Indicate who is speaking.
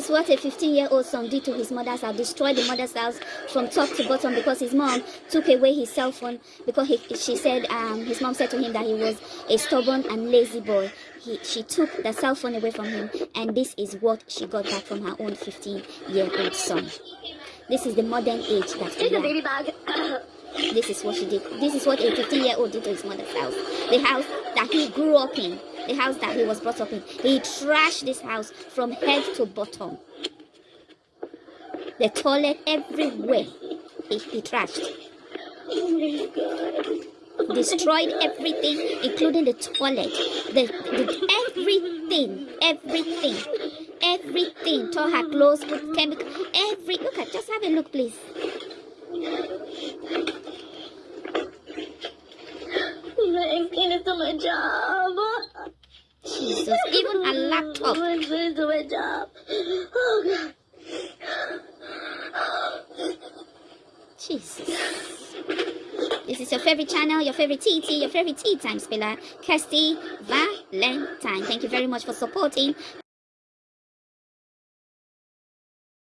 Speaker 1: what a 15-year-old son did to his mother's house, destroyed the mother's house from top to bottom because his mom took away his cell phone because he, she said, um, his mom said to him that he was a stubborn and lazy boy. He, she took the cell phone away from him and this is what she got back from her own 15-year-old son. This is the modern age that we are.
Speaker 2: baby bag.
Speaker 1: This is what she did. This is what a 15 year old did to his mother's house. The house that he grew up in. The house that he was brought up in. He trashed this house from head to bottom. The toilet everywhere. He, he trashed. Destroyed everything, including the toilet. The, the everything. Everything. Everything. Tore her clothes, put chemical. Every look at just have a look, please.
Speaker 2: I'm gonna my job.
Speaker 1: Jesus. Even a laptop.
Speaker 2: I'm gonna do my job. Oh, God.
Speaker 1: Jesus. This is your favorite channel, your favorite TT, your favorite tea time spiller, Kirsty Valentine. Thank you very much for supporting